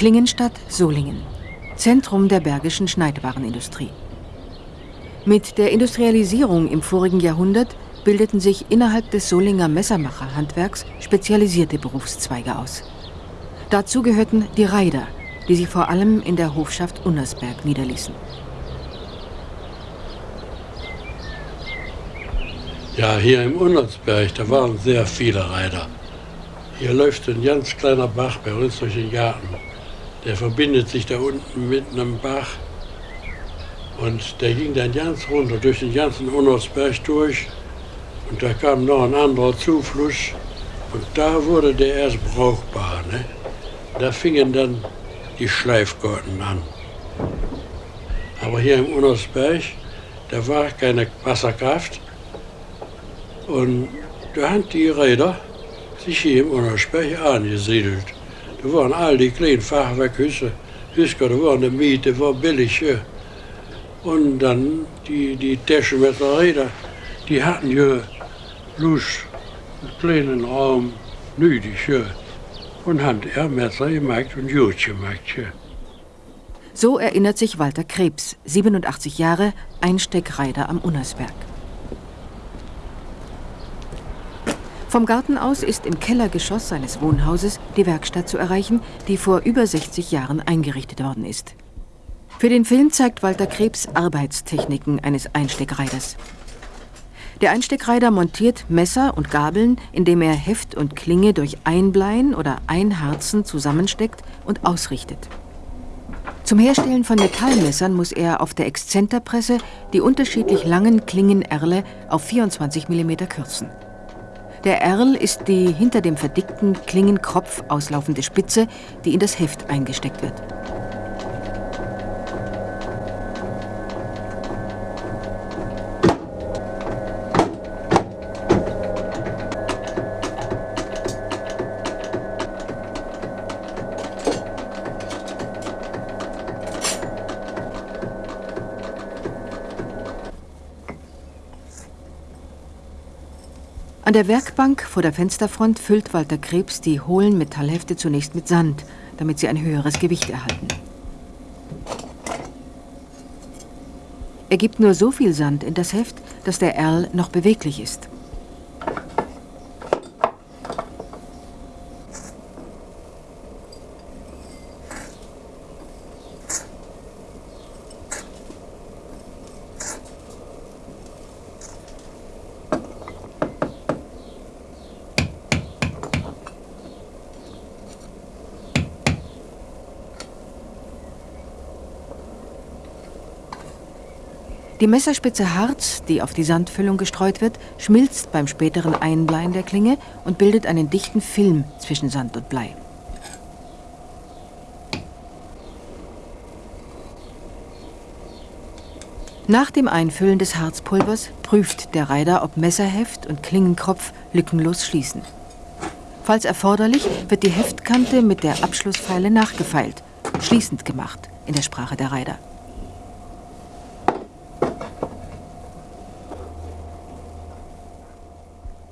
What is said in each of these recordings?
Klingenstadt Solingen, Zentrum der bergischen Schneidwarenindustrie. Mit der Industrialisierung im vorigen Jahrhundert bildeten sich innerhalb des Solinger Messermacherhandwerks spezialisierte Berufszweige aus. Dazu gehörten die Reider, die sich vor allem in der Hofschaft Unnersberg niederließen. Ja, hier im Unnersberg, da waren sehr viele Reiter. Hier läuft ein ganz kleiner Bach bei uns durch den Garten. Der verbindet sich da unten mit einem Bach. Und der ging dann ganz runter durch den ganzen Unnersberg durch. Und da kam noch ein anderer Zufluss. Und da wurde der erst brauchbar. Ne? Da fingen dann die Schleifgurten an. Aber hier im Unnersberg, da war keine Wasserkraft. Und da haben die Räder sich hier im Unnersberg angesiedelt. Da waren all die kleinen Fachwerkhüsse. Hüsker, da waren die Miete, war billig. Hier. Und dann die, die Taschenmesserräder, die hatten ja Lust, einen kleinen Raum, nötig. Hier und haben er Messer gemacht und Jut gemacht. So erinnert sich Walter Krebs, 87 Jahre, Einsteckreiter am Unnersberg. Vom Garten aus ist im Kellergeschoss seines Wohnhauses die Werkstatt zu erreichen, die vor über 60 Jahren eingerichtet worden ist. Für den Film zeigt Walter Krebs Arbeitstechniken eines Einsteckreiters. Der Einsteckreiter montiert Messer und Gabeln, indem er Heft und Klinge durch Einbleien oder Einharzen zusammensteckt und ausrichtet. Zum Herstellen von Metallmessern muss er auf der Exzenterpresse die unterschiedlich langen Klingenerle auf 24 mm kürzen. Der Erl ist die hinter dem verdickten Klingenkropf auslaufende Spitze, die in das Heft eingesteckt wird. An der Werkbank vor der Fensterfront füllt Walter Krebs die hohlen Metallhefte zunächst mit Sand, damit sie ein höheres Gewicht erhalten. Er gibt nur so viel Sand in das Heft, dass der Erl noch beweglich ist. Die Messerspitze Harz, die auf die Sandfüllung gestreut wird, schmilzt beim späteren Einbleien der Klinge und bildet einen dichten Film zwischen Sand und Blei. Nach dem Einfüllen des Harzpulvers prüft der Reiter, ob Messerheft und Klingenkropf lückenlos schließen. Falls erforderlich, wird die Heftkante mit der Abschlussfeile nachgefeilt, schließend gemacht in der Sprache der Reiter.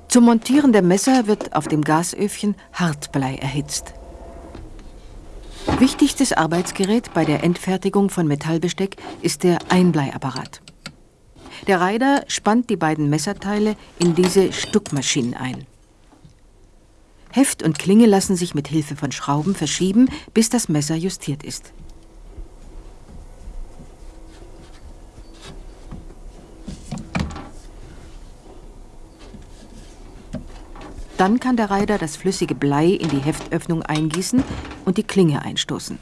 Zum Montieren der Messer wird auf dem Gasöfchen Hartblei erhitzt. Wichtigstes Arbeitsgerät bei der Endfertigung von Metallbesteck ist der Einbleiapparat. Der Reiter spannt die beiden Messerteile in diese Stuckmaschinen ein. Heft und Klinge lassen sich mit Hilfe von Schrauben verschieben, bis das Messer justiert ist. Dann kann der Reiter das flüssige Blei in die Heftöffnung eingießen und die Klinge einstoßen.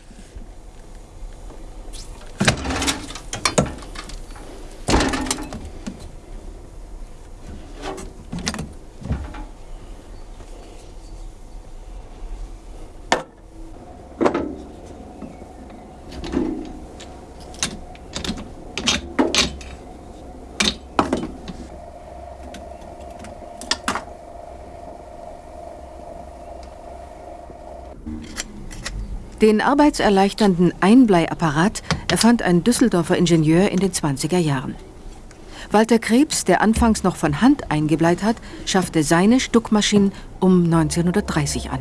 Den arbeitserleichternden Einbleiapparat erfand ein Düsseldorfer Ingenieur in den 20er Jahren. Walter Krebs, der anfangs noch von Hand eingebleit hat, schaffte seine Stuckmaschinen um 1930 an.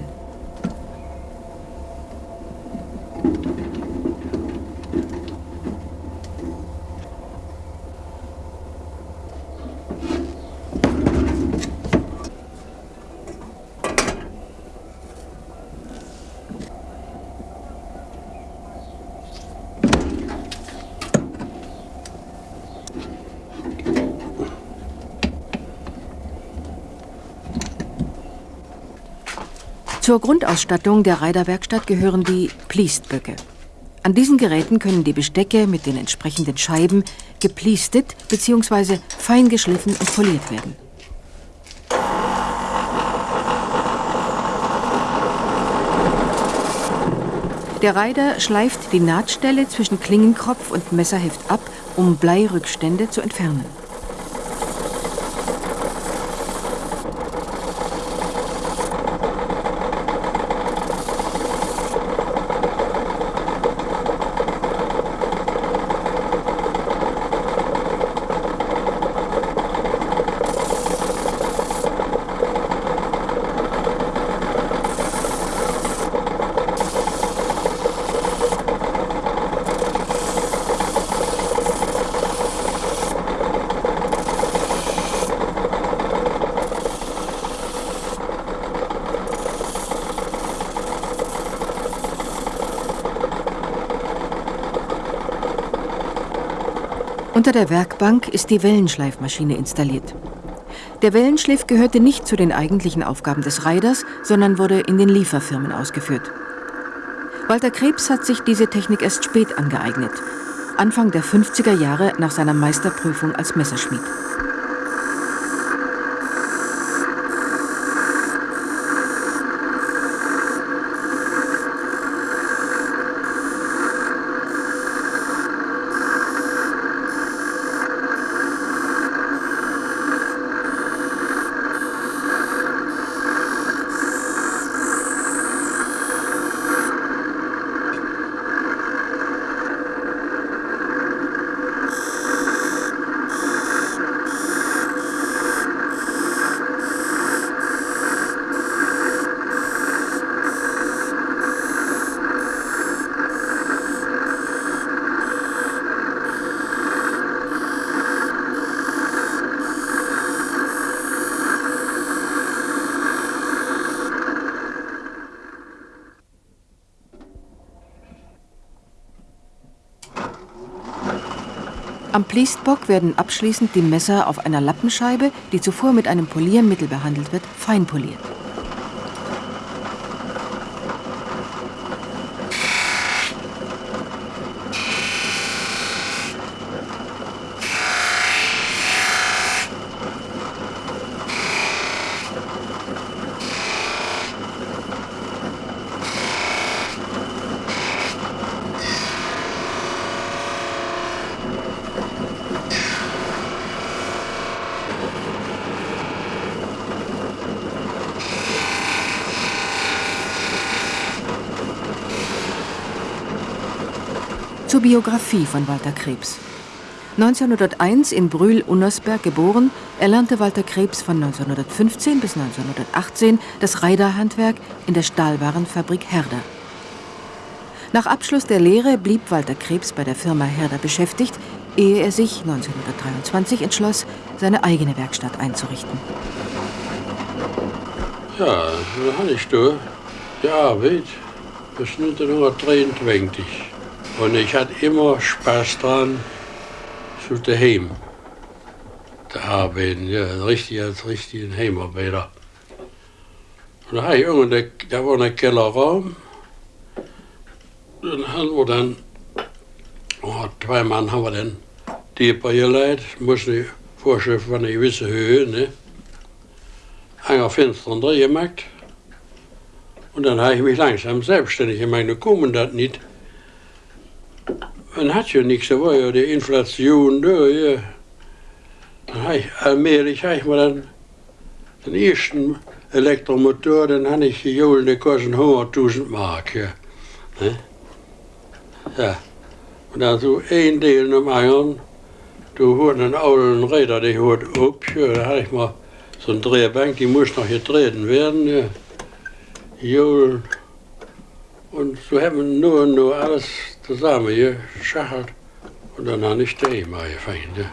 Zur Grundausstattung der Reiterwerkstatt gehören die Pliestböcke. An diesen Geräten können die Bestecke mit den entsprechenden Scheiben gepliestet bzw. fein geschliffen und poliert werden. Der Reiter schleift die Nahtstelle zwischen Klingenkropf und Messerheft ab, um Bleirückstände zu entfernen. Unter der Werkbank ist die Wellenschleifmaschine installiert. Der Wellenschliff gehörte nicht zu den eigentlichen Aufgaben des Reiders, sondern wurde in den Lieferfirmen ausgeführt. Walter Krebs hat sich diese Technik erst spät angeeignet, Anfang der 50er Jahre nach seiner Meisterprüfung als Messerschmied. Am Pliestbock werden abschließend die Messer auf einer Lappenscheibe, die zuvor mit einem Poliermittel behandelt wird, fein Zur Biografie von Walter Krebs. 1901 in Brühl-Unnersberg geboren, erlernte Walter Krebs von 1915 bis 1918 das Reiterhandwerk in der Stahlwarenfabrik Herder. Nach Abschluss der Lehre blieb Walter Krebs bei der Firma Herder beschäftigt, ehe er sich 1923 entschloss, seine eigene Werkstatt einzurichten. Ja, so habe ich da die Arbeit bis 1923. Und ich hatte immer Spaß dran, zu daheim zu arbeiten, ja, richtig als richtigen Heimarbeiter. Und da, ich irgendwann, da war ein Kellerraum. Dann haben wir dann, oh, zwei Mann haben wir dann die geleitet, mussten die Vorschrift von einer gewissen Höhe, ne? Einer Fenster drin gemacht. Und dann habe ich mich langsam selbstständig gemacht. Da kommen das nicht. Man hat ja nichts, da war ja die Inflation da, ja. Habe allmählich habe ich mal dann den ersten Elektromotor, den habe ich geholt, der kostet 100.000 Mark, ja. Ne? Ja. Und dann so ein nach dem anderen, da hat einen alten Räder, der hat ab, ja, da hatte ich mal so eine Drehbank, die muss noch getreten werden, ja. Geholt. Und so haben wir nur, nur alles zusammen geschachert und dann habe ich mal gefangen. Ja.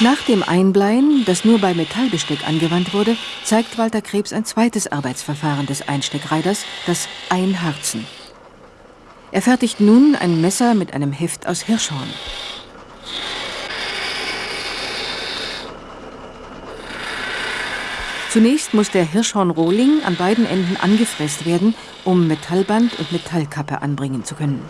Nach dem Einbleien, das nur bei Metallbesteck angewandt wurde, zeigt Walter Krebs ein zweites Arbeitsverfahren des Einsteckreiters, das Einharzen. Er fertigt nun ein Messer mit einem Heft aus Hirschhorn. Zunächst muss der Hirschhornrohling an beiden Enden angefräst werden, um Metallband und Metallkappe anbringen zu können.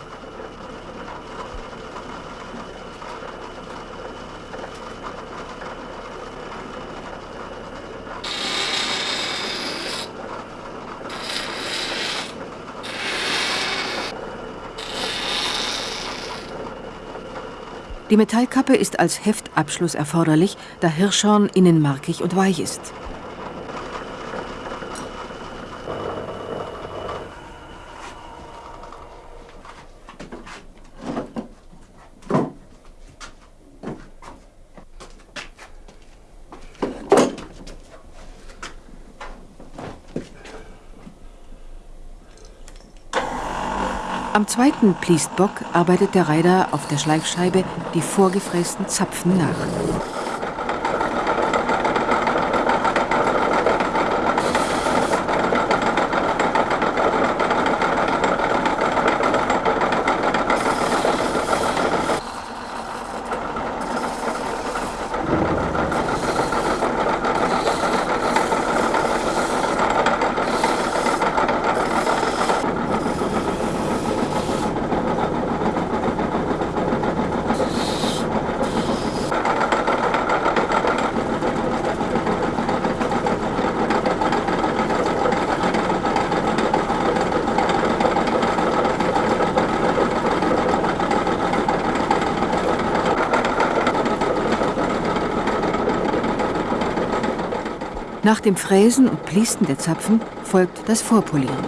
Die Metallkappe ist als Heftabschluss erforderlich, da Hirschhorn innen markig und weich ist. Am zweiten Pliestbock arbeitet der Reiter auf der Schleifscheibe die vorgefrästen Zapfen nach. Nach dem Fräsen und Pliesten der Zapfen folgt das Vorpolieren.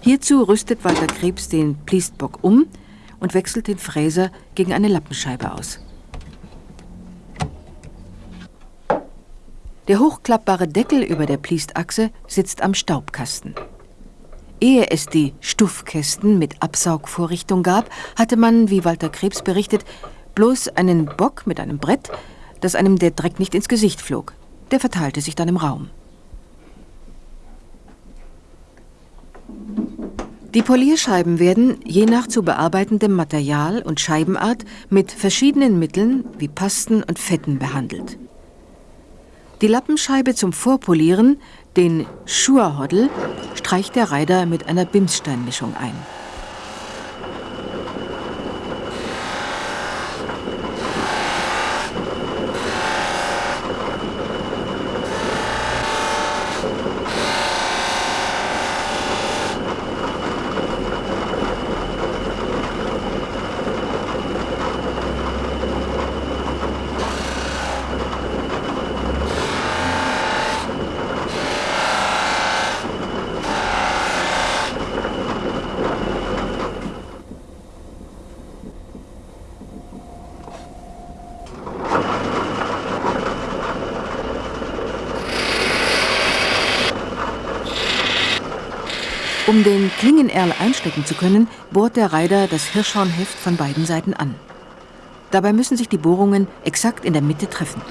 Hierzu rüstet Walter Krebs den Pliestbock um und wechselt den Fräser gegen eine Lappenscheibe aus. Der hochklappbare Deckel über der Pliestachse sitzt am Staubkasten. Ehe es die Stuffkästen mit Absaugvorrichtung gab, hatte man, wie Walter Krebs berichtet, bloß einen Bock mit einem Brett, dass einem der Dreck nicht ins Gesicht flog. Der verteilte sich dann im Raum. Die Polierscheiben werden, je nach zu bearbeitendem Material und Scheibenart, mit verschiedenen Mitteln wie Pasten und Fetten behandelt. Die Lappenscheibe zum Vorpolieren den Schurhoddel streicht der Reiter mit einer Bimssteinmischung ein. Um den Klingenerl einstecken zu können, bohrt der Reiter das Hirschhornheft von beiden Seiten an. Dabei müssen sich die Bohrungen exakt in der Mitte treffen.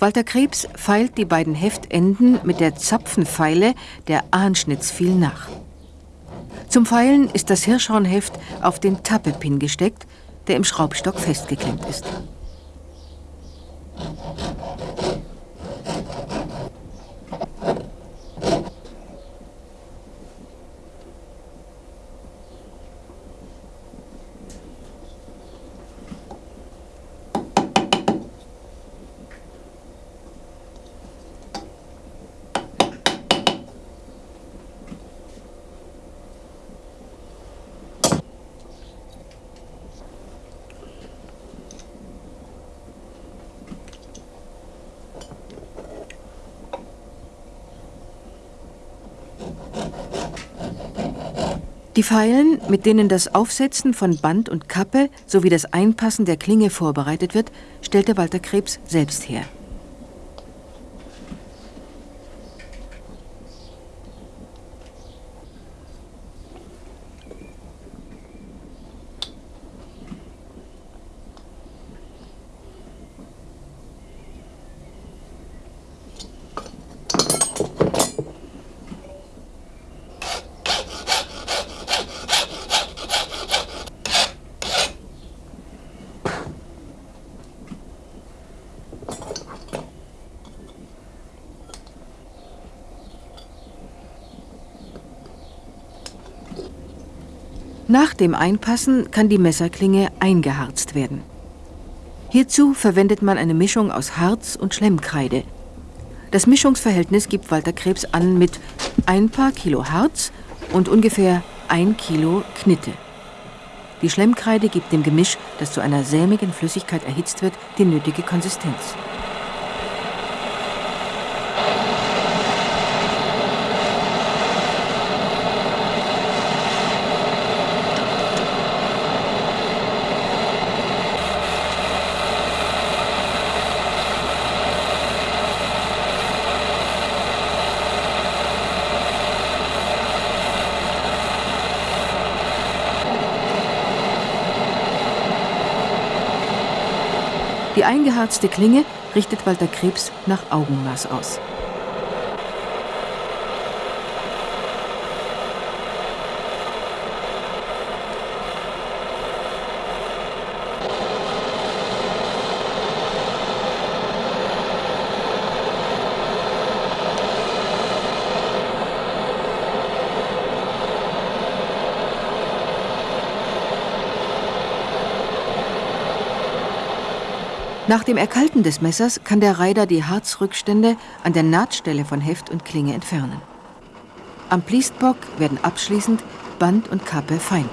Walter Krebs feilt die beiden Heftenden mit der Zapfenfeile der Anschnitzviel nach. Zum Feilen ist das Hirschhornheft auf den Tappepin gesteckt, der im Schraubstock festgeklemmt ist. Die Feilen, mit denen das Aufsetzen von Band und Kappe sowie das Einpassen der Klinge vorbereitet wird, stellte Walter Krebs selbst her. Nach dem Einpassen kann die Messerklinge eingeharzt werden. Hierzu verwendet man eine Mischung aus Harz und Schlemmkreide. Das Mischungsverhältnis gibt Walter Krebs an mit ein paar Kilo Harz und ungefähr ein Kilo Knitte. Die Schlemmkreide gibt dem Gemisch, das zu einer sämigen Flüssigkeit erhitzt wird, die nötige Konsistenz. Eingeharzte Klinge richtet Walter Krebs nach Augenmaß aus. Nach dem Erkalten des Messers kann der Reider die Harzrückstände an der Nahtstelle von Heft und Klinge entfernen. Am Pliestbock werden abschließend Band und Kappe fein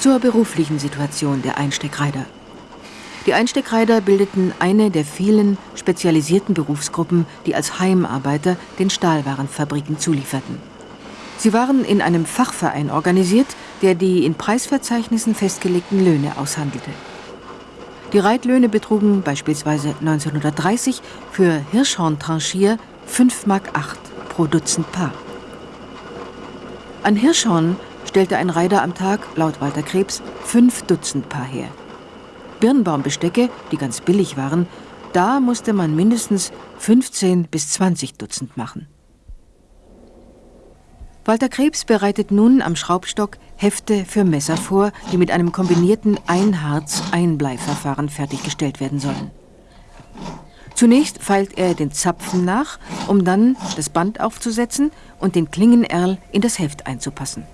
Zur beruflichen Situation der Einsteckreider. Die Einsteckreider bildeten eine der vielen spezialisierten Berufsgruppen, die als Heimarbeiter den Stahlwarenfabriken zulieferten. Sie waren in einem Fachverein organisiert, der die in Preisverzeichnissen festgelegten Löhne aushandelte. Die Reitlöhne betrugen beispielsweise 1930 für Hirschhorn-Tranchier 5,8 Mark pro Dutzend Paar. An Hirschhorn stellte ein Reiter am Tag, laut Walter Krebs, fünf Dutzend Paar her. Birnbaumbestecke, die ganz billig waren, da musste man mindestens 15 bis 20 Dutzend machen. Walter Krebs bereitet nun am Schraubstock Hefte für Messer vor, die mit einem kombinierten Einharz-Einbleiverfahren fertiggestellt werden sollen. Zunächst feilt er den Zapfen nach, um dann das Band aufzusetzen und den Klingenerl in das Heft einzupassen.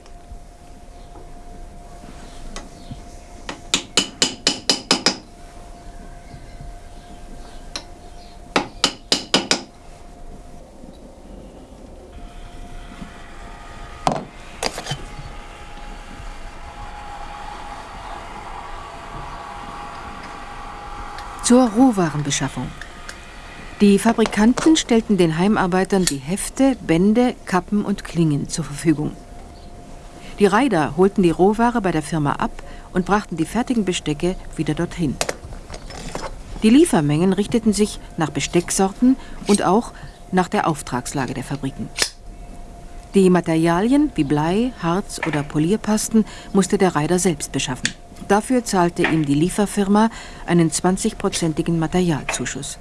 Zur Rohwarenbeschaffung. Die Fabrikanten stellten den Heimarbeitern die Hefte, Bände, Kappen und Klingen zur Verfügung. Die Reiter holten die Rohware bei der Firma ab und brachten die fertigen Bestecke wieder dorthin. Die Liefermengen richteten sich nach Bestecksorten und auch nach der Auftragslage der Fabriken. Die Materialien wie Blei, Harz oder Polierpasten musste der Reiter selbst beschaffen. Dafür zahlte ihm die Lieferfirma einen 20-prozentigen Materialzuschuss.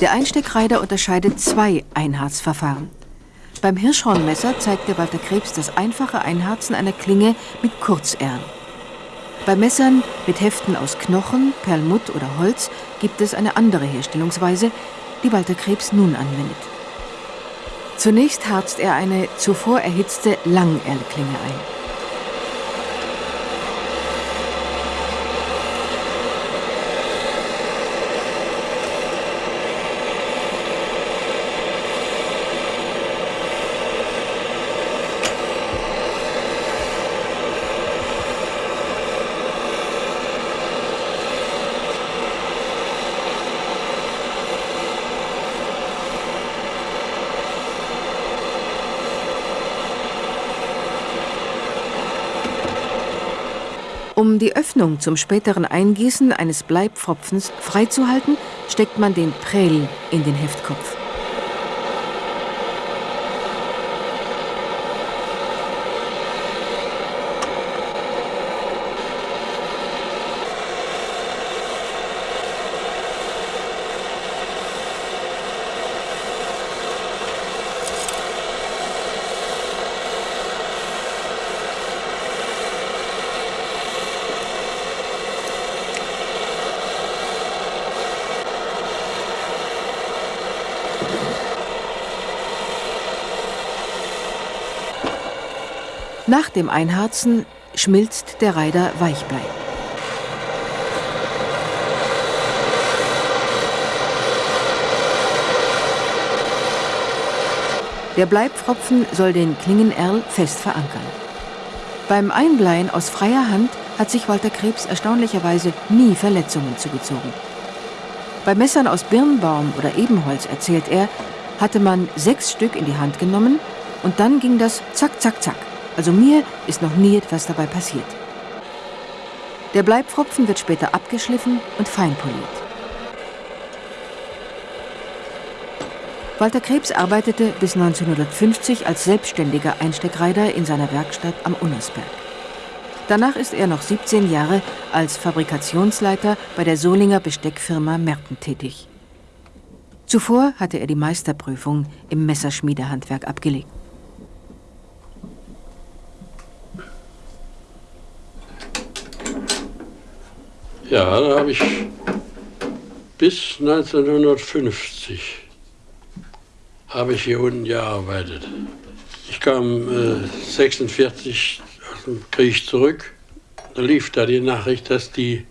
Der Einsteckreider unterscheidet zwei Einharzverfahren. Beim Hirschhornmesser zeigte Walter Krebs das einfache Einharzen einer Klinge mit Kurzerlen. Bei Messern mit Heften aus Knochen, Perlmutt oder Holz gibt es eine andere Herstellungsweise, die Walter Krebs nun anwendet. Zunächst harzt er eine zuvor erhitzte Langerlklinge ein. Die Öffnung zum späteren Eingießen eines Bleibpfropfens freizuhalten, steckt man den Prell in den Heftkopf. Nach dem Einharzen schmilzt der Reider Weichblei. Der Bleibpfropfen soll den Klingenerl fest verankern. Beim Einbleien aus freier Hand hat sich Walter Krebs erstaunlicherweise nie Verletzungen zugezogen. Bei Messern aus Birnbaum oder Ebenholz, erzählt er, hatte man sechs Stück in die Hand genommen und dann ging das zack, zack, zack. Also mir ist noch nie etwas dabei passiert. Der Bleibpfropfen wird später abgeschliffen und feinpoliert. Walter Krebs arbeitete bis 1950 als selbstständiger Einsteckreiter in seiner Werkstatt am Unnersberg. Danach ist er noch 17 Jahre als Fabrikationsleiter bei der Solinger Besteckfirma Merten tätig. Zuvor hatte er die Meisterprüfung im Messerschmiedehandwerk abgelegt. Ja, da habe ich bis 1950 habe ich hier unten gearbeitet. Ich kam äh, 46 aus dem Krieg zurück. Da lief da die Nachricht, dass die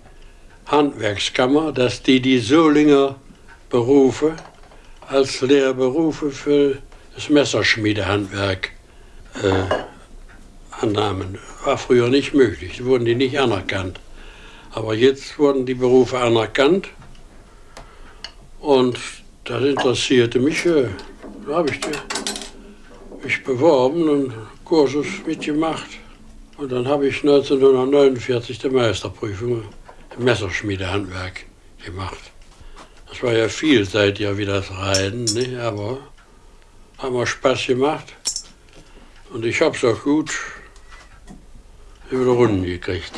Handwerkskammer, dass die die Solinger Berufe als Lehrberufe für das Messerschmiedehandwerk äh, annahmen. War früher nicht möglich, wurden die nicht anerkannt. Aber jetzt wurden die Berufe anerkannt und das interessierte mich. Da habe ich mich beworben und Kursus mitgemacht. Und dann habe ich 1949 die Meisterprüfung im Messerschmiedehandwerk gemacht. Das war ja vielseitiger wie das Reiten, nicht? aber hat mir Spaß gemacht. Und ich habe es auch gut über die Runden gekriegt.